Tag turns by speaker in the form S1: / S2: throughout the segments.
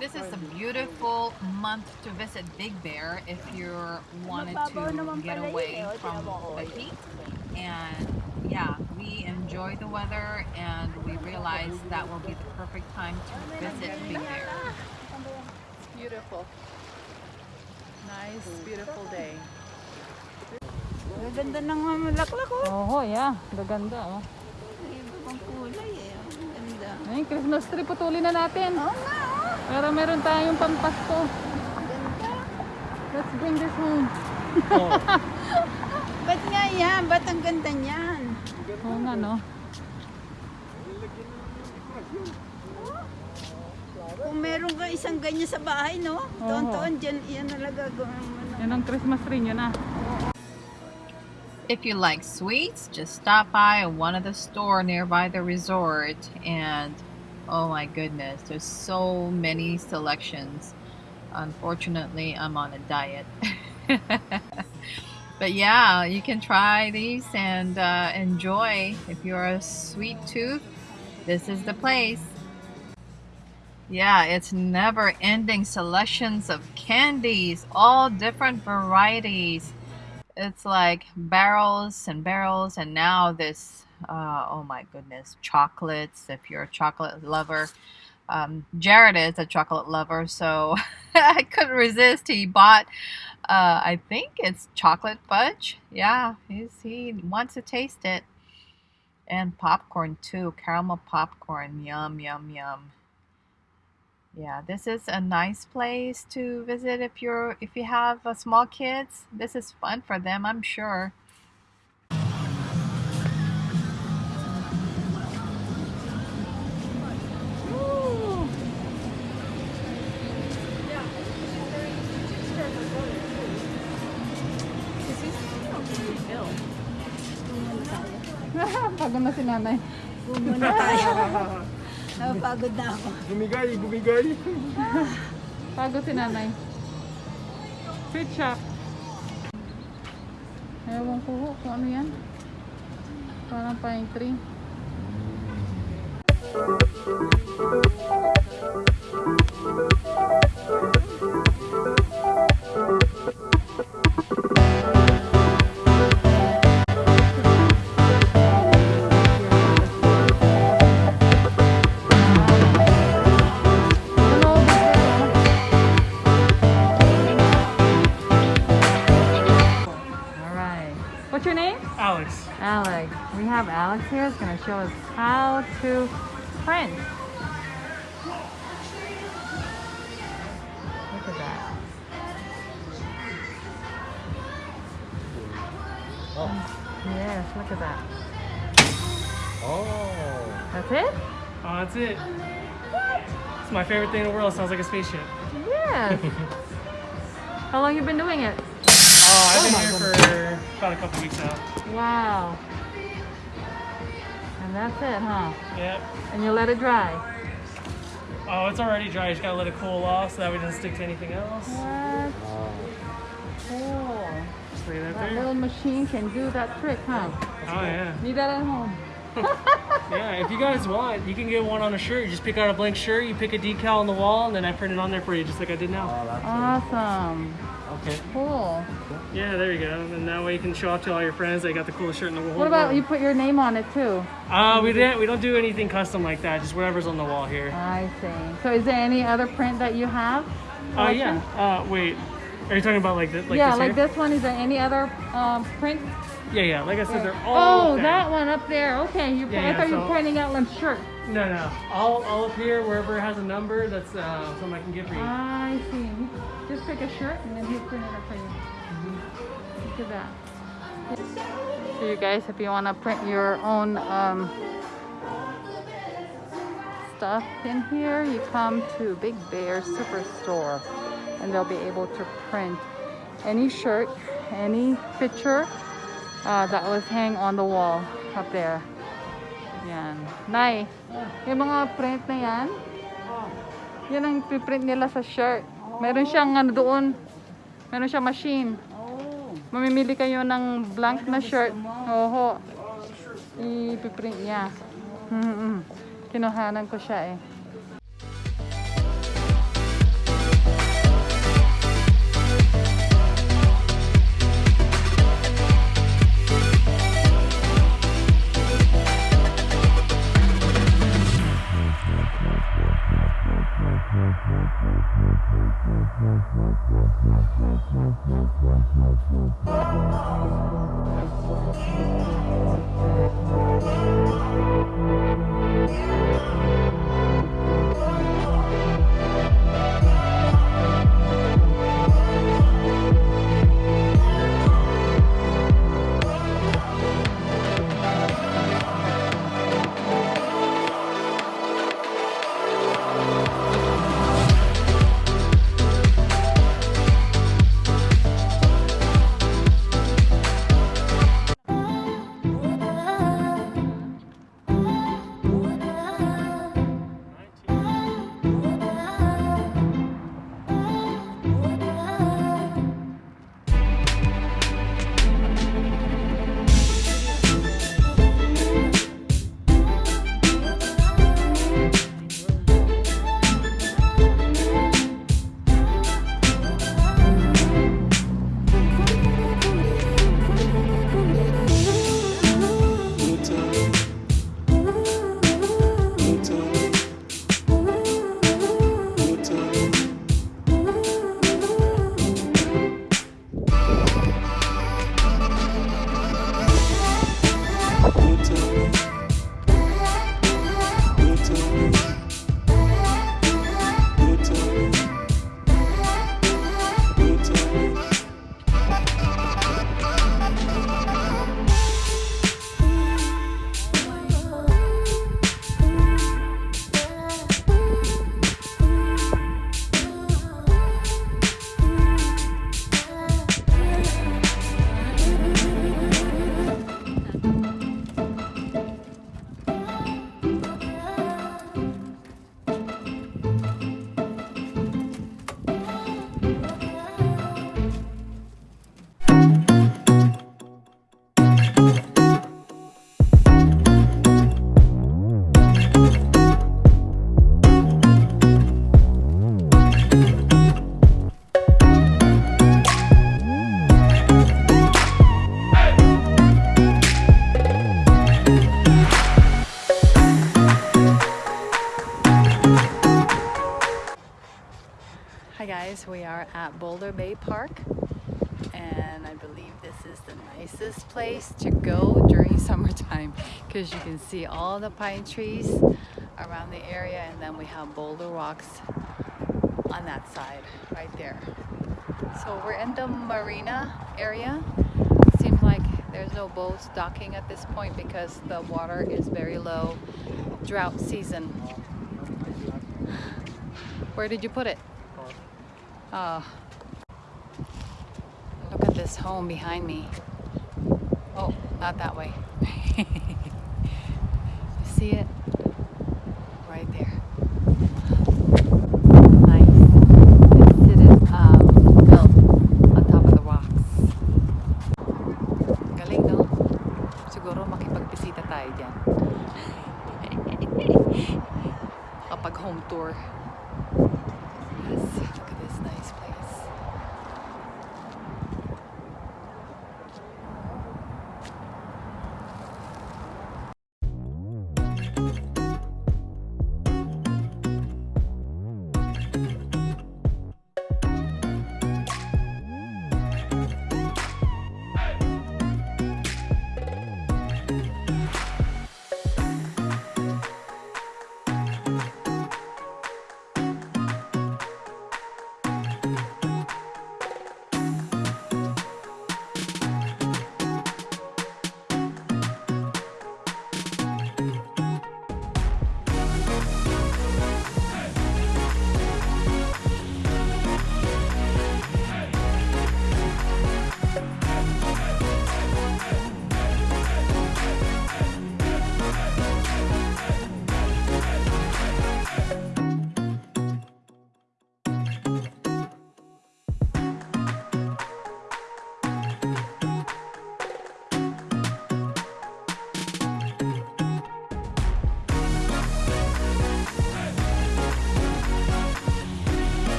S1: This is a beautiful month to visit Big Bear if you wanted to get away from the heat. And yeah, we enjoy the weather and we realize that will be the perfect time to visit Big Bear. It's beautiful. Nice, beautiful day.
S2: Ganda ng mamalaklak oh.
S1: Oh, yeah. Gaganda, oh.
S2: May kulay eh.
S1: Ayun, Christmas tree, putulin na natin.
S2: Oo nga oh.
S1: Para meron tayong pampasko. Let's bring this home.
S2: Ba't nga yan? Ba't ang ganda niyan?
S1: Oo nga, no?
S2: Kung meron ka isang ganyan sa bahay, no? Taon-taon dyan, yan mo na.
S1: Yan ang Christmas tree nyo na.
S3: If you like sweets, just stop by one of the store nearby the resort and oh my goodness, there's so many selections. Unfortunately, I'm on a diet. but yeah, you can try these and uh, enjoy. If you're a sweet tooth, this is the place. Yeah, it's never ending selections of candies, all different varieties it's like barrels and barrels and now this uh, oh my goodness chocolates if you're a chocolate lover um, jared is a chocolate lover so i couldn't resist. He bought uh, i think it's chocolate fudge. Yeah he wants to taste it. And popcorn too caramel popcorn. Yum yum yum yeah, this is a nice place to visit if you're if you have uh, small kids. This is fun for them, I'm sure.
S1: Pagod na si nanay.
S2: Muna tayo. Napapagod na ako.
S4: Bumigay, bumigay.
S1: Pagod si nanay. Sweet shop. Ewan ko ho kung ano yan. Parang pine tree. Hello, here. He's going to show us how to print. Look at that. Oh. Yes, look at that.
S4: Oh.
S1: That's it?
S4: Oh, that's it. What? It's my favorite thing in the world. Sounds like a spaceship.
S1: Yes. how long you been doing it?
S4: Oh, I've
S1: Oh
S4: been
S1: my
S4: here for about a couple weeks now.
S1: Wow. And that's it, huh?
S4: Yep.
S1: And you let it dry.
S4: Oh, it's already dry. You just gotta let it cool off so that way it doesn't stick to anything else.
S1: What? Cool.
S4: Just leave that
S1: That
S4: there.
S1: little machine can do that trick, huh?
S4: Oh yeah.
S1: Need that at home.
S4: Yeah. If you guys want, you can get one on a shirt. You just pick out a blank shirt. You pick a decal on the wall, and then I print it on there for you, just like I did now.
S1: Oh, Awesome.
S4: Okay.
S1: Cool.
S4: Yeah, there you go. And that way you can show off to all your friends. that you got the coolest shirt in the whole
S1: What about you put your name on it too?
S4: Uh, we didn't. We don't do anything custom like that. Just whatever's on the wall here.
S1: I see. So is there any other print that you have?
S4: Oh yeah. Uh, wait. Are you talking about like the, like
S1: yeah,
S4: this
S1: like
S4: here?
S1: this one. Is there any other um, print?
S4: Yeah, yeah. Like I said, they're all.
S1: Oh, that one up there. Okay, you.
S4: Yeah,
S1: I
S4: yeah,
S1: thought you were
S4: so-
S1: pointing out one shirt.
S4: No, no. All, all up here, wherever it has a number, that's uh, something I can get for you.
S1: I see. Just pick a shirt and then he'll print it up for you. Look at that. So you guys, if you want to print your own um, stuff in here, you come to Big Bear Superstore and they'll be able to print any shirt, any picture uh, that was hang on the wall up there. Yan. Nay, yung mga print na yan, yan ang print nila sa shirt. Meron siyang ano doon, meron siyang machine. Mamimili kayo ng blank na shirt. Oho. I-print niya. Mm-mm. Kinuhanan ko siya eh. Hi guys, we are at Boulder Bay Park and I believe this is the nicest place to go during summertime because you can see all the pine trees around the area and then we have boulder rocks on that side right there. So we're in the marina area. Seems like there's no boats docking at this point because the water is very low. Drought season. Where did you put it? Oh. Look at this home behind me. Oh, not that way. you see it? Right there. Nice. Is um, built on top of the rocks. Home tour. Yes,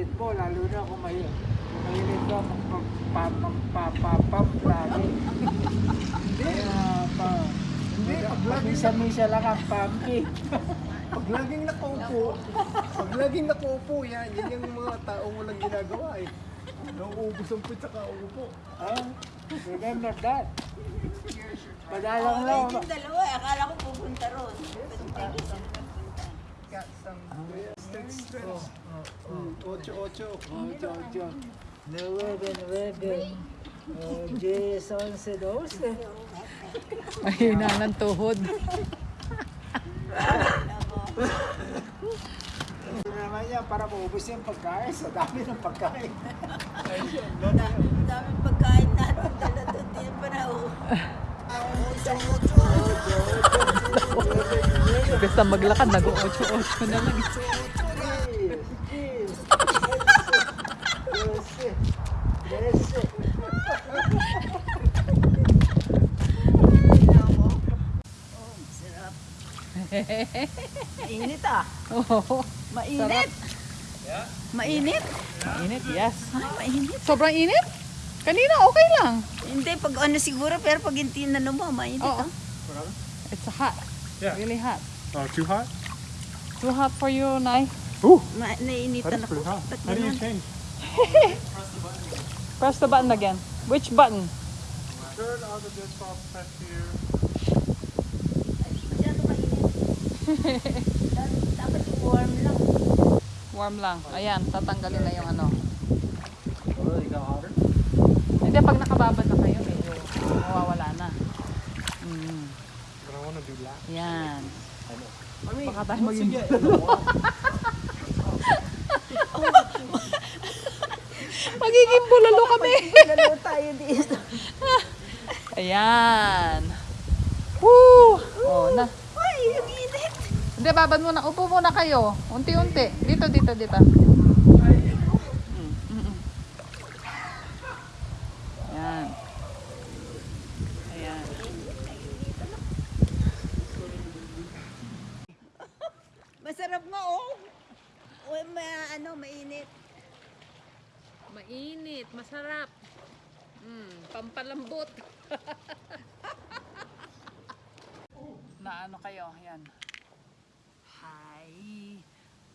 S1: favorite mo, lalo na kung may mahilig ka magpapapapapapapagi. Kaya pa, hindi,
S5: pagmisa-misa lang ang pampi.
S6: Pag laging nakaupo, pag laging nakaupo, yan, yan yung mga taong walang ginagawa eh. Nauubos ang pizza ka, upo.
S5: Ah, remember that. Madalang lang.
S2: Eh, yung dalawa, eh, akala ko pupunta ron.
S6: But, Ocho, ocho.
S5: Ocho, ocho. Nueve, nueve. Oh, diez, once, doce.
S1: Mahina ng tuhod.
S5: Ito naman yan, para maubos yung pagkain. Sa dami ng pagkain.
S2: Ang daming pagkain natin dala doon. Di pa na.
S1: Basta maglakad, nag-8-8 na lang.
S5: Diez, diez, doce, trece.
S2: Oh, sarap. Mainit ah.
S1: Oo.
S2: Mainit. Mainit?
S1: Init, yes.
S2: Ay, mainit.
S1: Sobrang init? Kanina, okay lang.
S2: Hindi, pag ano siguro, pero pag hindi na mo, mainit
S1: Oo.
S2: ah.
S1: It's hot.
S4: Yeah.
S1: Really hot.
S4: Oh, too hot?
S1: Too hot for you, Nay.
S2: Ma nainitan ako. Ba't
S4: How do you change?
S1: Press the button again. Which button?
S6: Turn on the off, press here.
S2: Masyado mainit. Dapat- warm lang.
S1: Warm lang. Ayan, tatanggalin na yung ano. Hindi, pag nakababad na kayo, medyo mawawala na. Mm. Yan. Baka tayo maging- Magiging bulalo kami.
S2: Lalo tayo dito.
S1: Ayan. Woo! Oh, na. Hindi, babad muna. Upo muna kayo. Unti-unti. Dito, dito, dito. Ayan. Ayan.
S2: Masarap nga oh. Uy, ma, ano, mainit.
S1: Mainit, masarap. Mm, pampalambot. na ano kayo, yan.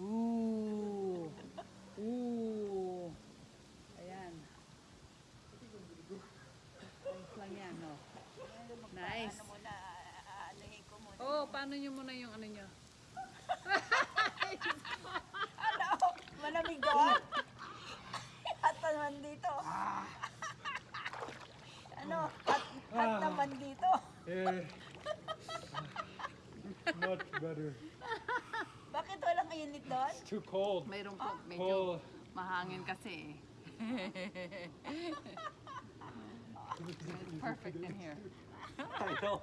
S1: Ooh. Ooh. Ayan. Nice lang yan, no? Nice. Oh, paano nyo muna yung ano nyo?
S2: Malamig ka? At naman dito. ano? At, at naman dito.
S6: eh, much better
S2: ang init doon?
S6: It's too cold.
S1: Mayroon po, ah. medyo
S6: Cold.
S1: mahangin kasi. It's perfect in here.
S6: I know.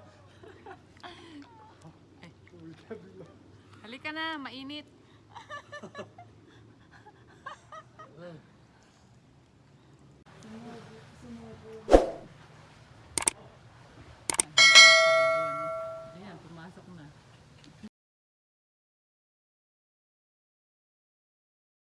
S1: Halika na, mainit. Sumubo. Sumubo.